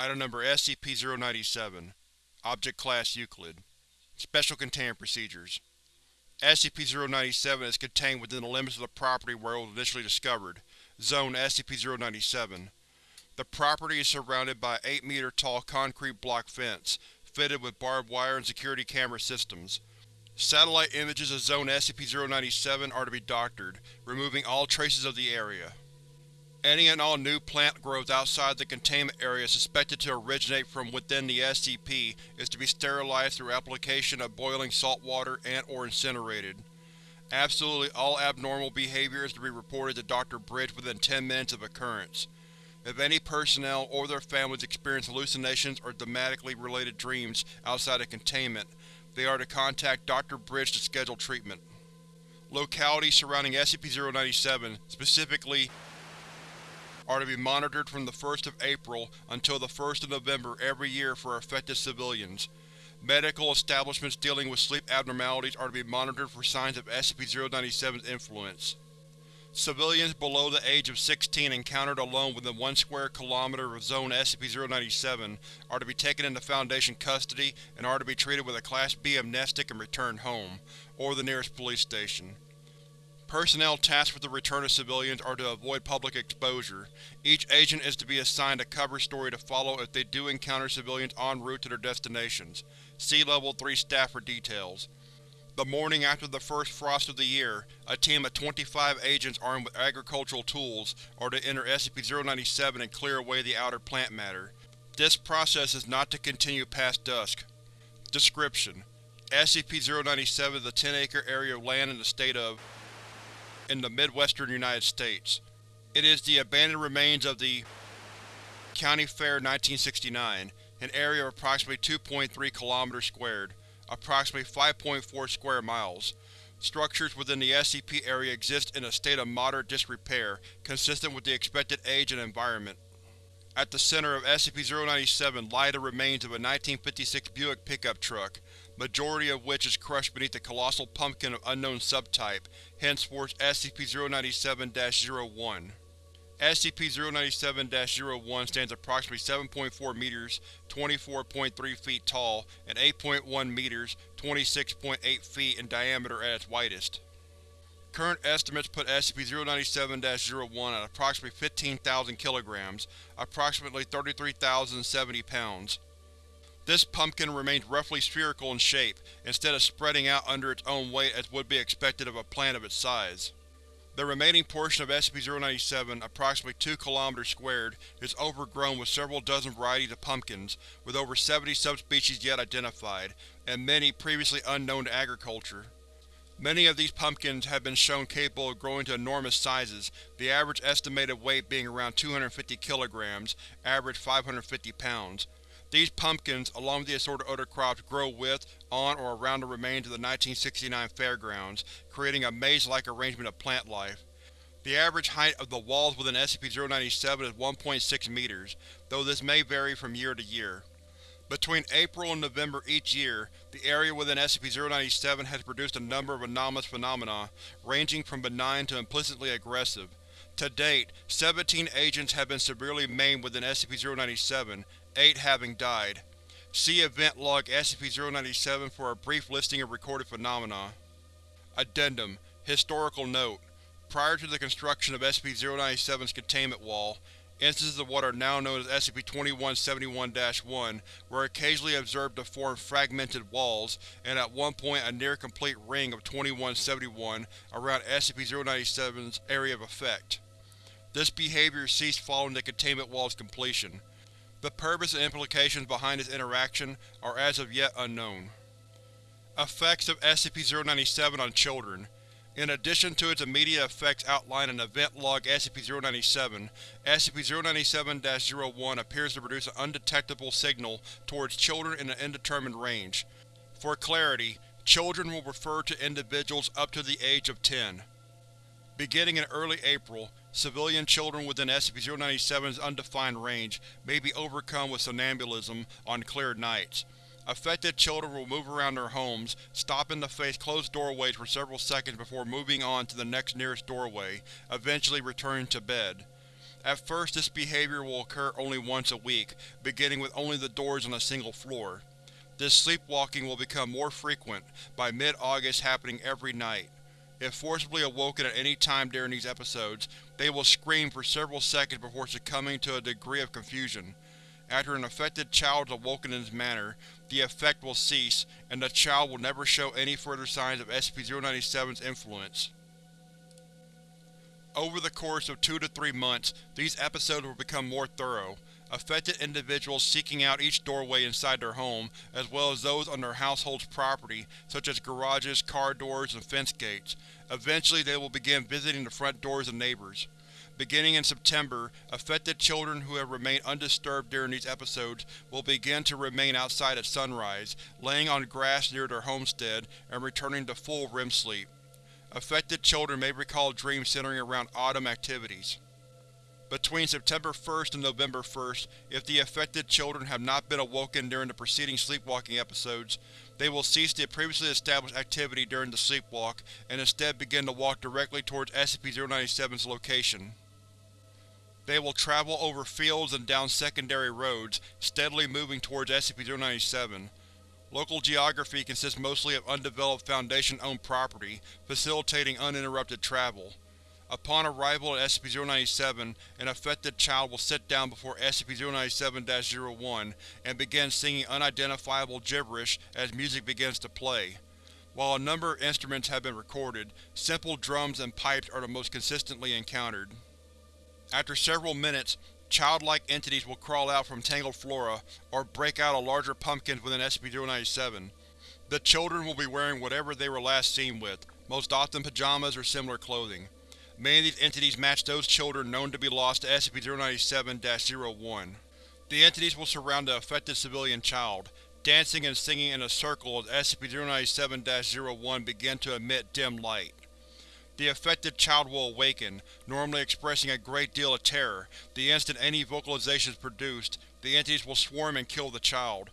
Item Number SCP-097 Object Class Euclid Special Containment Procedures SCP-097 is contained within the limits of the property where it was initially discovered, Zone SCP-097. The property is surrounded by 8-meter-tall concrete block fence, fitted with barbed wire and security camera systems. Satellite images of Zone SCP-097 are to be doctored, removing all traces of the area. Any and all new plant growth outside the containment area suspected to originate from within the SCP is to be sterilized through application of boiling salt water and or incinerated. Absolutely all abnormal behavior is to be reported to Dr. Bridge within 10 minutes of occurrence. If any personnel or their families experience hallucinations or thematically related dreams outside of containment, they are to contact Dr. Bridge to schedule treatment. Localities surrounding SCP-097, specifically are to be monitored from the 1st of April until the 1st of November every year for affected civilians. Medical establishments dealing with sleep abnormalities are to be monitored for signs of SCP-097's influence. Civilians below the age of 16 encountered alone within 1 square kilometer of Zone SCP-097 are to be taken into Foundation custody and are to be treated with a Class B amnestic and returned home, or the nearest police station. Personnel tasked with the return of civilians are to avoid public exposure. Each agent is to be assigned a cover story to follow if they do encounter civilians en route to their destinations. See Level 3 staff for details. The morning after the first frost of the year, a team of 25 agents armed with agricultural tools are to enter SCP-097 and clear away the outer plant matter. This process is not to continue past dusk. Description: SCP-097 is a 10-acre area of land in the state of in the midwestern United States. It is the abandoned remains of the County Fair 1969, an area of approximately 2.3 km squared, approximately 5.4 square miles. Structures within the SCP area exist in a state of moderate disrepair, consistent with the expected age and environment. At the center of SCP-097 lie the remains of a 1956 Buick pickup truck, majority of which is crushed beneath the colossal pumpkin of unknown subtype, henceforth SCP-097-01. SCP-097-01 stands approximately 7.4 meters, 24.3 feet tall, and 8.1 meters, 26.8 feet in diameter at its widest. Current estimates put SCP-097-01 at approximately 15,000 kilograms, approximately 33,070 pounds. This pumpkin remains roughly spherical in shape, instead of spreading out under its own weight as would be expected of a plant of its size. The remaining portion of SCP-097, approximately 2 km squared, is overgrown with several dozen varieties of pumpkins, with over 70 subspecies yet identified, and many previously unknown to agriculture. Many of these pumpkins have been shown capable of growing to enormous sizes, the average estimated weight being around 250 kg, average 550 pounds. These pumpkins, along with the assorted other crops, grow with, on or around the remains of the 1969 fairgrounds, creating a maze-like arrangement of plant life. The average height of the walls within SCP-097 is 1.6 meters, though this may vary from year to year. Between April and November each year, the area within SCP-097 has produced a number of anomalous phenomena, ranging from benign to implicitly aggressive. To date, 17 agents have been severely maimed within SCP-097, 8 having died. See Event Log SCP-097 for a brief listing of recorded phenomena. Addendum Historical Note Prior to the construction of SCP-097's containment wall, instances of what are now known as SCP-2171-1 were occasionally observed to form fragmented walls, and at one point a near-complete ring of 2171 around SCP-097's area of effect. This behavior ceased following the containment wall's completion. The purpose and implications behind this interaction are as of yet unknown. Effects of SCP-097 on children In addition to its immediate effects outlined in Event Log SCP-097, SCP-097-01 appears to produce an undetectable signal towards children in an indeterminate range. For clarity, children will refer to individuals up to the age of 10. Beginning in early April, Civilian children within SCP-097's undefined range may be overcome with somnambulism on clear nights. Affected children will move around their homes, stopping to face closed doorways for several seconds before moving on to the next nearest doorway, eventually returning to bed. At first this behavior will occur only once a week, beginning with only the doors on a single floor. This sleepwalking will become more frequent, by mid-August happening every night. If forcibly awoken at any time during these episodes, they will scream for several seconds before succumbing to a degree of confusion. After an affected child is awoken in this manner, the effect will cease, and the child will never show any further signs of SCP-097's influence. Over the course of two to three months, these episodes will become more thorough, affected individuals seeking out each doorway inside their home, as well as those on their household's property, such as garages, car doors, and fence gates. Eventually they will begin visiting the front doors of neighbors. Beginning in September, affected children who have remained undisturbed during these episodes will begin to remain outside at sunrise, laying on grass near their homestead, and returning to full REM sleep. Affected children may recall dreams centering around autumn activities. Between September 1st and November 1st, if the affected children have not been awoken during the preceding sleepwalking episodes, they will cease the previously established activity during the sleepwalk and instead begin to walk directly towards SCP-097's location. They will travel over fields and down secondary roads, steadily moving towards SCP-097. Local geography consists mostly of undeveloped Foundation-owned property, facilitating uninterrupted travel. Upon arrival at SCP-097, an affected child will sit down before SCP-097-01 and begin singing unidentifiable gibberish as music begins to play. While a number of instruments have been recorded, simple drums and pipes are the most consistently encountered. After several minutes, childlike entities will crawl out from tangled flora, or break out of larger pumpkins within SCP-097. The children will be wearing whatever they were last seen with, most often pajamas or similar clothing. Many of these entities match those children known to be lost to SCP-097-01. The entities will surround the affected civilian child, dancing and singing in a circle as SCP-097-01 begin to emit dim light. The affected child will awaken, normally expressing a great deal of terror. The instant any vocalization is produced, the entities will swarm and kill the child.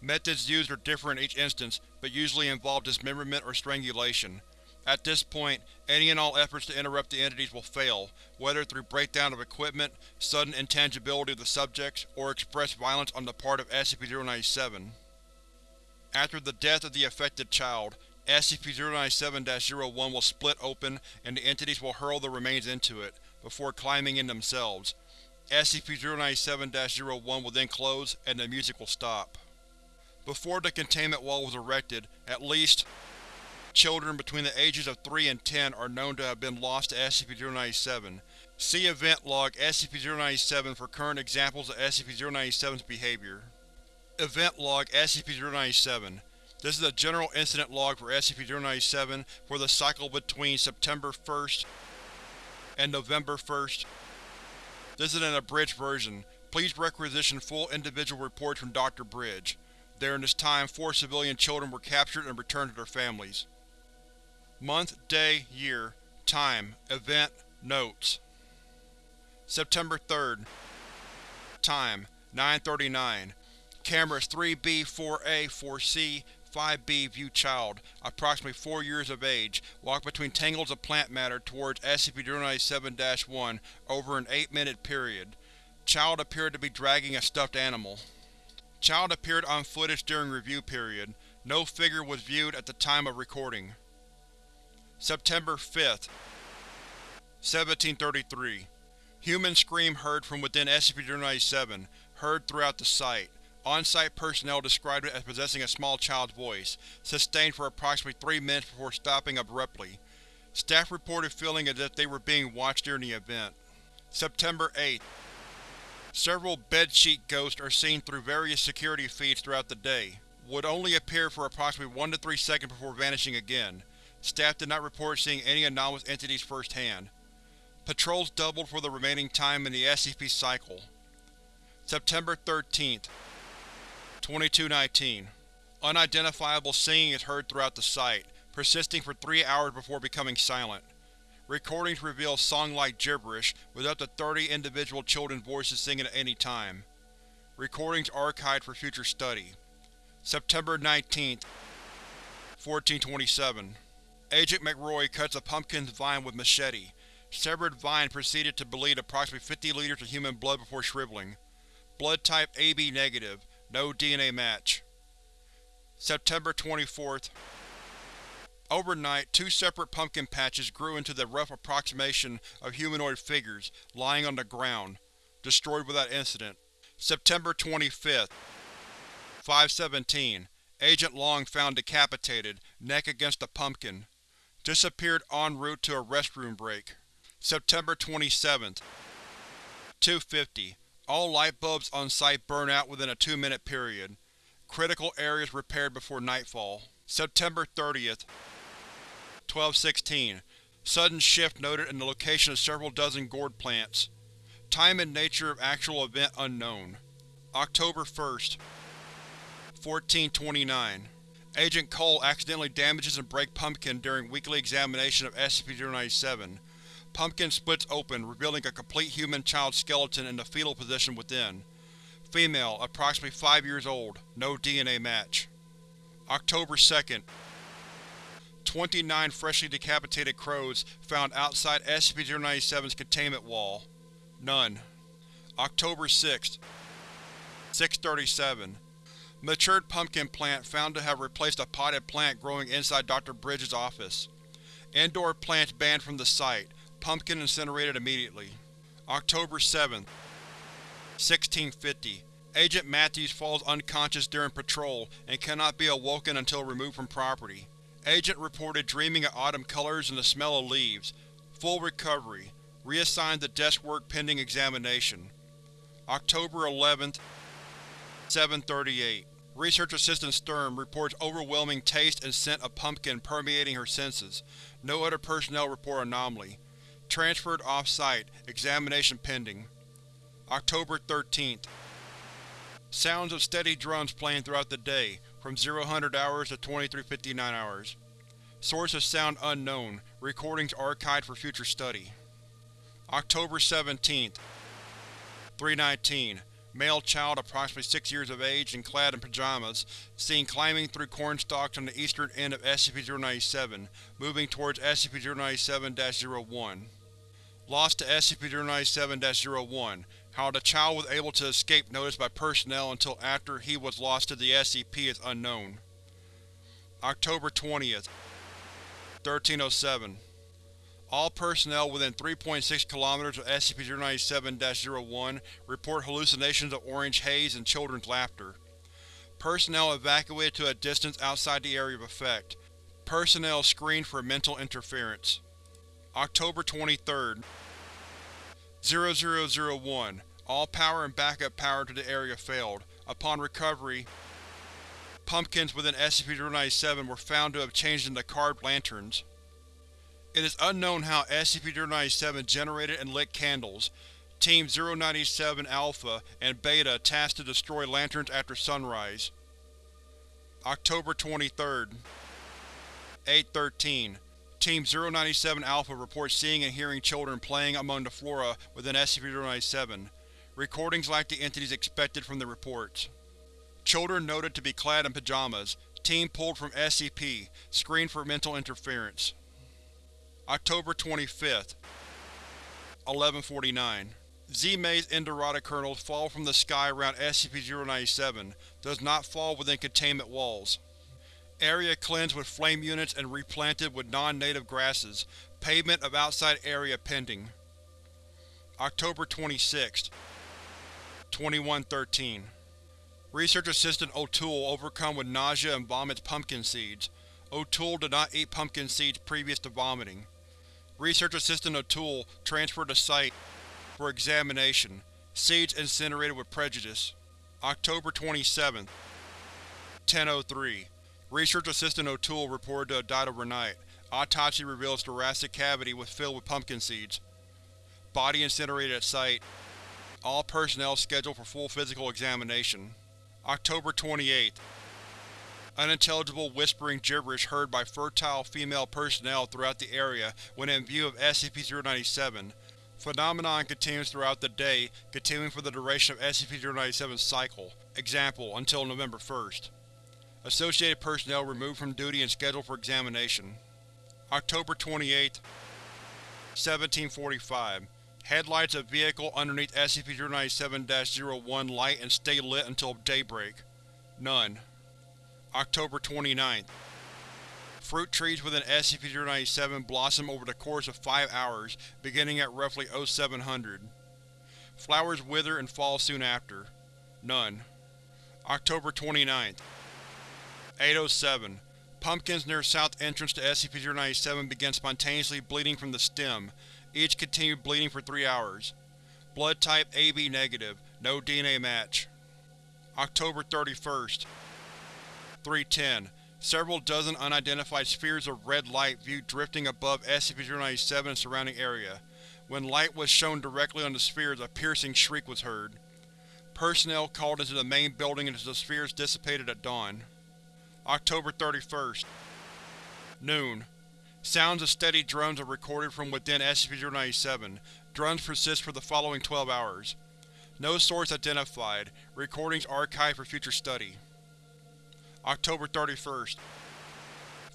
Methods used are different in each instance, but usually involve dismemberment or strangulation. At this point, any and all efforts to interrupt the entities will fail, whether through breakdown of equipment, sudden intangibility of the subjects, or express violence on the part of SCP-097. After the death of the affected child, SCP-097-01 will split open and the entities will hurl the remains into it, before climbing in themselves. SCP-097-01 will then close, and the music will stop. Before the containment wall was erected, at least children between the ages of 3 and 10 are known to have been lost to SCP-097. See Event Log SCP-097 for current examples of SCP-097's behavior. Event Log SCP-097 this is a general incident log for SCP-097 for the cycle between September 1st and November 1st. This is an abridged version. Please requisition full individual reports from Dr. Bridge. During this time, four civilian children were captured and returned to their families. Month, Day, Year, Time, Event, Notes September 3rd Time, 939 Cameras 3B, 4A, 4C, 5B View Child, approximately 4 years of age, walk between tangles of plant matter towards SCP-097-1 over an 8-minute period. Child appeared to be dragging a stuffed animal. Child appeared on footage during review period. No figure was viewed at the time of recording. September 5th, 1733 Human scream heard from within SCP-097, heard throughout the site. On-site personnel described it as possessing a small child's voice, sustained for approximately three minutes before stopping abruptly. Staff reported feeling as if they were being watched during the event. September 8th. Several bedsheet ghosts are seen through various security feeds throughout the day. Would only appear for approximately 1 to 3 seconds before vanishing again. Staff did not report seeing any anomalous entities firsthand. Patrols doubled for the remaining time in the SCP cycle. September 13th. 2219 Unidentifiable singing is heard throughout the site, persisting for three hours before becoming silent. Recordings reveal song-like gibberish, with up to 30 individual children's voices singing at any time. Recordings archived for future study. September 19, 1427 Agent McRoy cuts a pumpkin's vine with machete. Severed vine proceeded to bleed approximately 50 liters of human blood before shriveling. Blood type AB negative, no DNA match. September 24th. Overnight, two separate pumpkin patches grew into the rough approximation of humanoid figures lying on the ground, destroyed without incident. September 25th. 517. Agent Long found decapitated, neck against a pumpkin. Disappeared en route to a restroom break. September 27th. 250. All light bulbs on site burn out within a two-minute period. Critical areas repaired before nightfall. September 30th. 1216. Sudden shift noted in the location of several dozen gourd plants. Time and nature of actual event unknown. October 1st. 1429. Agent Cole accidentally damages and breaks Pumpkin during weekly examination of SCP-097. Pumpkin splits open, revealing a complete human child skeleton in the fetal position within. Female, approximately 5 years old, no DNA match. October 2nd. 29 freshly decapitated crows found outside SCP-097's containment wall. None. October 6th. 637. Matured pumpkin plant found to have replaced a potted plant growing inside Dr. Bridges' office. Indoor plants banned from the site. Pumpkin incinerated immediately. October 7th. 1650. Agent Matthews falls unconscious during patrol and cannot be awoken until removed from property. Agent reported dreaming of autumn colors and the smell of leaves. Full recovery. Reassigned to desk work pending examination. October 11th, 738. Research Assistant Sturm reports overwhelming taste and scent of pumpkin permeating her senses. No other personnel report anomaly. Transferred off-site. Examination pending. October 13th. Sounds of steady drums playing throughout the day, from 0000 hours to 2359 hours. Source of sound unknown. Recordings archived for future study. October 17th. 319. Male child approximately 6 years of age and clad in pajamas, seen climbing through cornstalks on the eastern end of SCP-097, moving towards SCP-097-01. Lost to SCP-097-01. How the child was able to escape notice by personnel until after he was lost to the SCP is unknown. October 20th. 1307. All personnel within 3.6 km of SCP-097-01 report hallucinations of orange haze and children's laughter. Personnel evacuated to a distance outside the area of effect. Personnel screened for mental interference. October 23rd. 0001. All power and backup power to the area failed. Upon recovery, pumpkins within SCP-097 were found to have changed into carved lanterns. It is unknown how SCP-097 generated and lit candles. Team 097 Alpha and Beta tasked to destroy lanterns after sunrise. October 23rd. 813. Team 097 Alpha reports seeing and hearing children playing among the flora within SCP-097. Recordings lack the entities expected from the reports. Children noted to be clad in pajamas. Team pulled from SCP, screened for mental interference. October 25th. 1149. Zea mays indurata kernels fall from the sky around SCP-097, does not fall within containment walls. Area cleansed with flame units and replanted with non-native grasses. Pavement of outside area pending. October 26th. 2113. Research Assistant O'Toole overcome with nausea and vomits pumpkin seeds. O'Toole did not eat pumpkin seeds previous to vomiting. Research Assistant O'Toole transferred to site for examination. Seeds incinerated with prejudice. October 27, 1003. Research Assistant O'Toole reported to have died overnight. Autopsy reveals thoracic cavity was filled with pumpkin seeds. Body incinerated at site. All personnel scheduled for full physical examination. October 28th. Unintelligible whispering gibberish heard by fertile female personnel throughout the area when in view of SCP-097. Phenomenon continues throughout the day, continuing for the duration of SCP-097's cycle. Example, until November 1st. Associated personnel removed from duty and scheduled for examination. October 28th. 1745. Headlights of vehicle underneath SCP-097-01 light and stay lit until daybreak. None. October 29th. Fruit trees within SCP-097 blossom over the course of 5 hours, beginning at roughly 0700. Flowers wither and fall soon after. None. October 29th. 807. Pumpkins near south entrance to SCP-097 began spontaneously bleeding from the stem. Each continued bleeding for three hours. Blood type AB negative, no DNA match. October 31st. 310. Several dozen unidentified spheres of red light viewed drifting above SCP-097 and surrounding area. When light was shown directly on the spheres, a piercing shriek was heard. Personnel called into the main building as the spheres dissipated at dawn. October 31st. Noon. Sounds of steady drones are recorded from within SCP-097. Drones persist for the following 12 hours. No source identified. Recordings archived for future study. October 31st.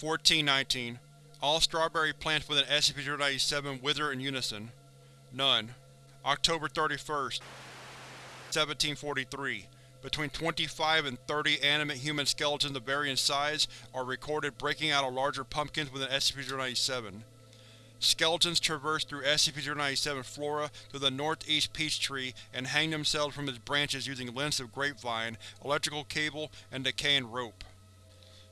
1419. All strawberry plants within SCP-097 wither in unison. None. October 31st. 1743. Between 25 and 30 animate human skeletons of varying size are recorded breaking out of larger pumpkins within SCP-097. Skeletons traverse through SCP-097 flora to the northeast peach tree and hang themselves from its branches using lengths of grapevine, electrical cable, and decaying rope.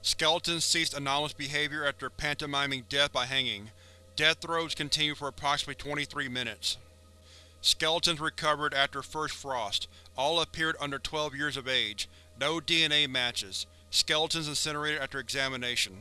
Skeletons ceased anomalous behavior after pantomiming death by hanging. Death throes continue for approximately 23 minutes. Skeletons recovered after first frost. All appeared under 12 years of age. No DNA matches. Skeletons incinerated after examination.